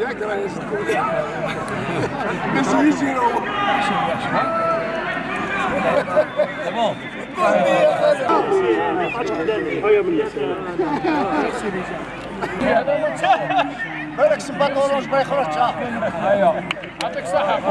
ياك راه باش يجي هو bon. هذاك سباط اورانج ما يخرجش أيوه يعطيك الصحة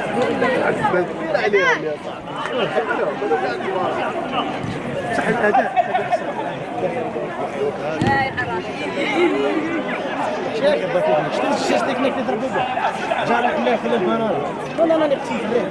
كبير عليهم يا صاحبي صح الاداء شنو الشيش تكنيك اللي ضربوا به؟ جارك الله يخلي البنان ولا أنا قتلت عليه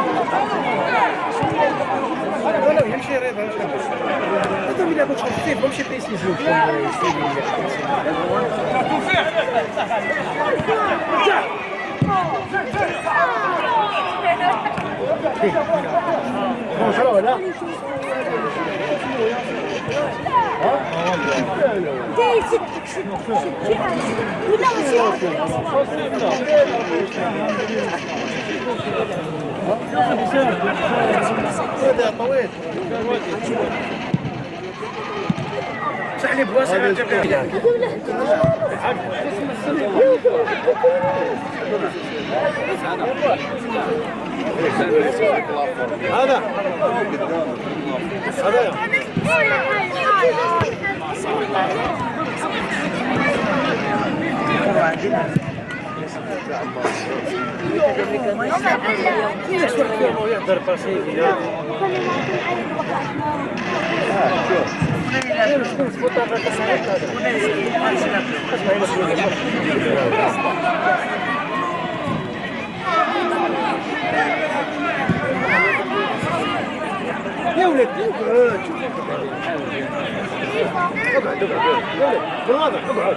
Voilà, même chez Rêve. Attends, mais d'abord, je crois que c'est comme chez PC, je vous Bon, alors, là. Hein? طويل صح لي بواسع هذا هذا باسيفي يا ولد اقعد اقعد اقعد بالوضع اقعد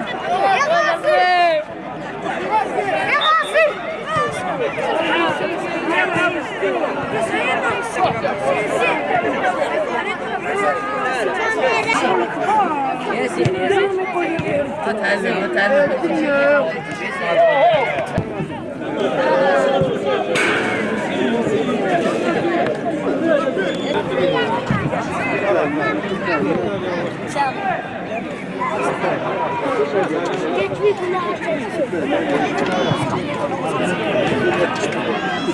ياسين ياسين ما تهزم ما تهزم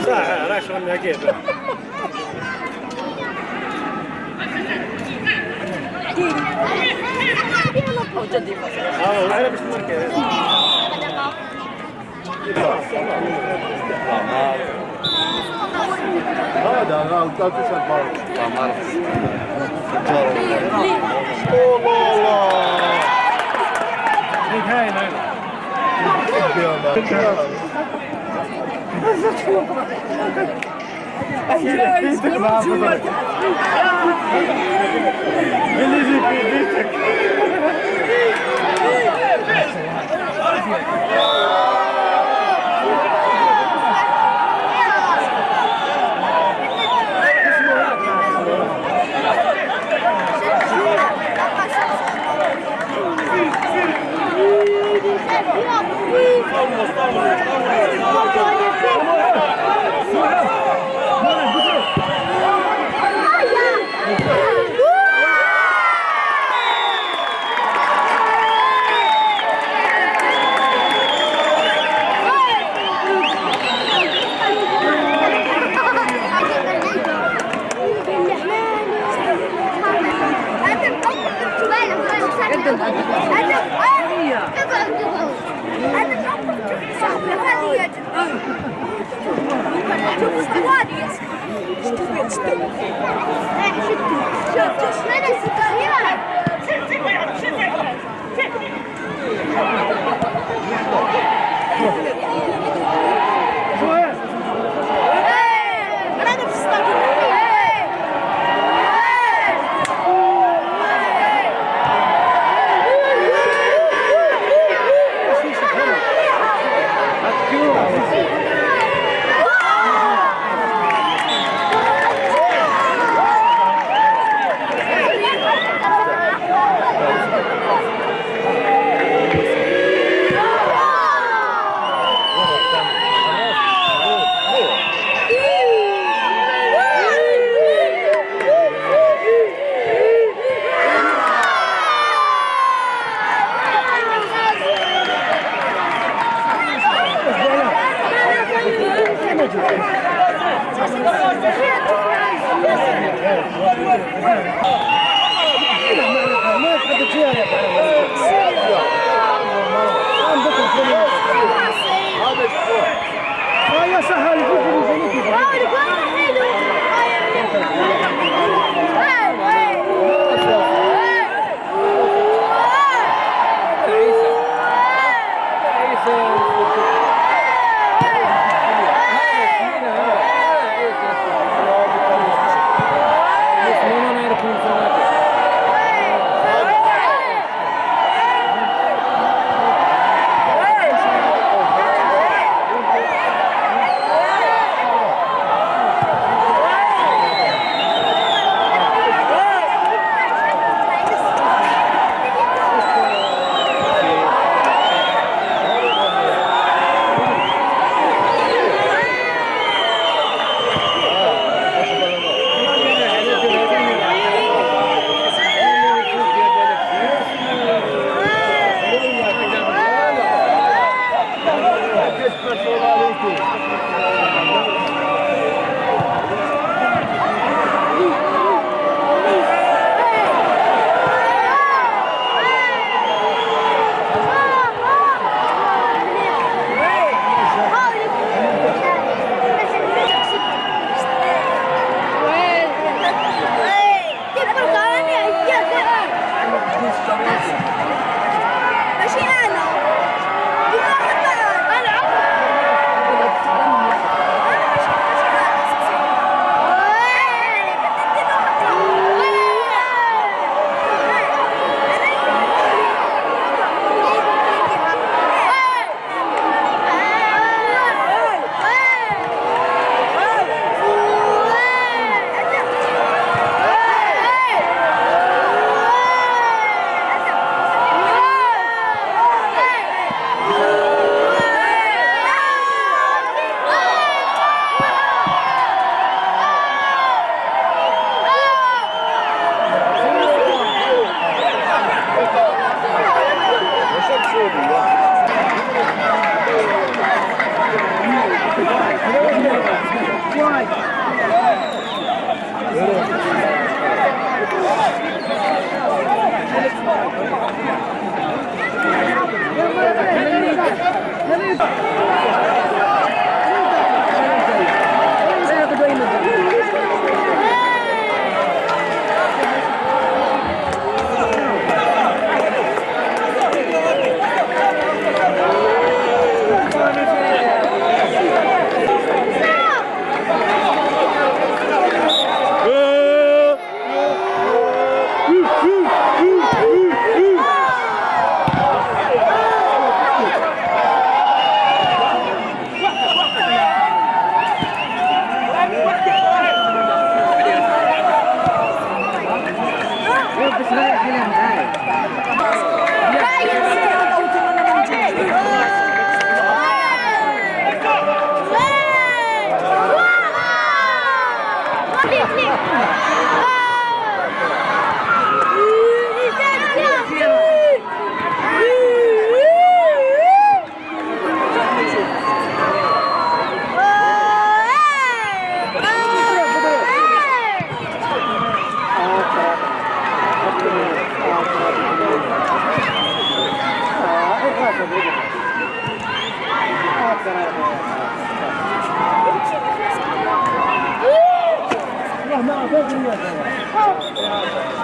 ساعة راه شغل Ik heb het niet. Ik That's a lot. Что? Что? Что? Что? Что?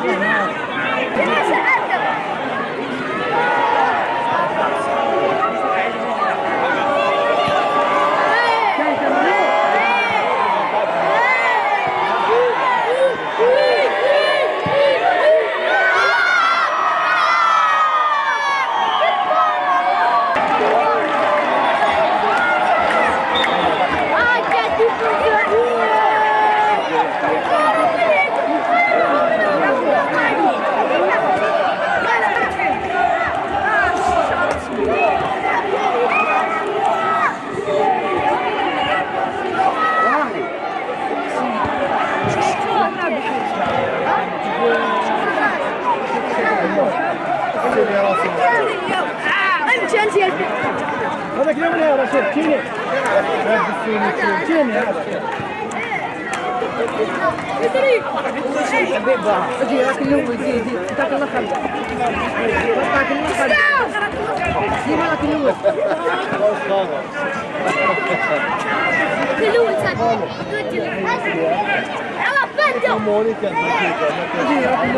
Yeah. اجي راك اليوم يجي يجي تاك النخل تاك النخل ديما راك اليوم مونيكا اجي راك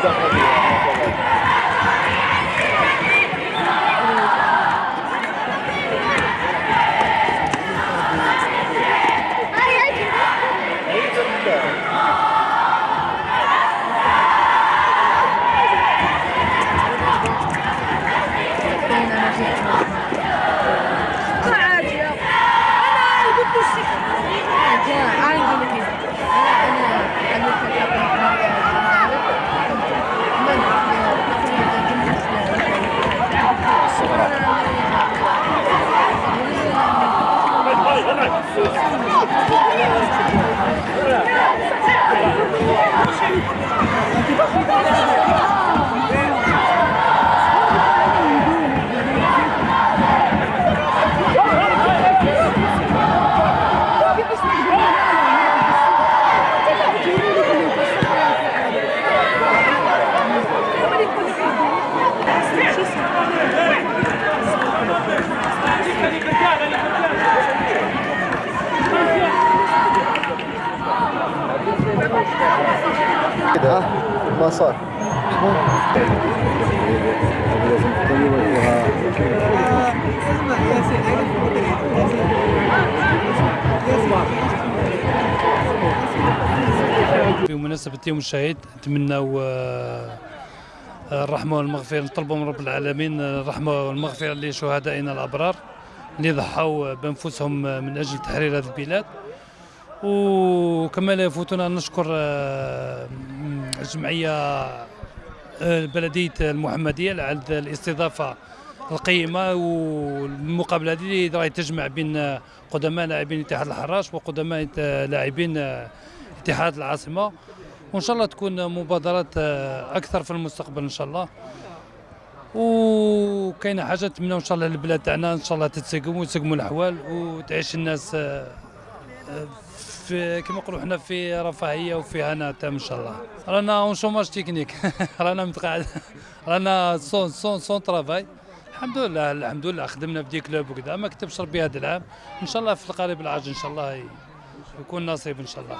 thumbs up بمناسبة يوم الشهيد نتمنوا آه، الرحمة والمغفرة نطلبوا من رب العالمين الرحمة والمغفرة لشهدائنا الأبرار اللي ضحوا بأنفسهم من أجل تحرير هذه البلاد. وكما لا يفوتنا نشكر آه، الجمعية بلدية المحمدية على هذه الاستضافة القيمة والمقابلة هذه راهي تجمع بين قدماء لاعبين اتحاد الحراش وقدماء لاعبين اتحاد العاصمة. وإن شاء الله تكون مبادرات أكثر في المستقبل إن شاء الله. وكاينه حاجة نتمنوا إن شاء الله البلاد تاعنا إن شاء الله تتسقم وتسقموا الأحوال وتعيش الناس في كما نقولوا حنا في رفاهية وفي هنا تام إن شاء الله. رانا en chômage technique رانا متقاعد. رانا sans sans sans travail الحمد لله الحمد لله خدمنا في دي كلوب وكذا ما كتبش ربي هذا العام. إن شاء الله في القريب العاجل إن شاء الله يكون نصيب إن شاء الله.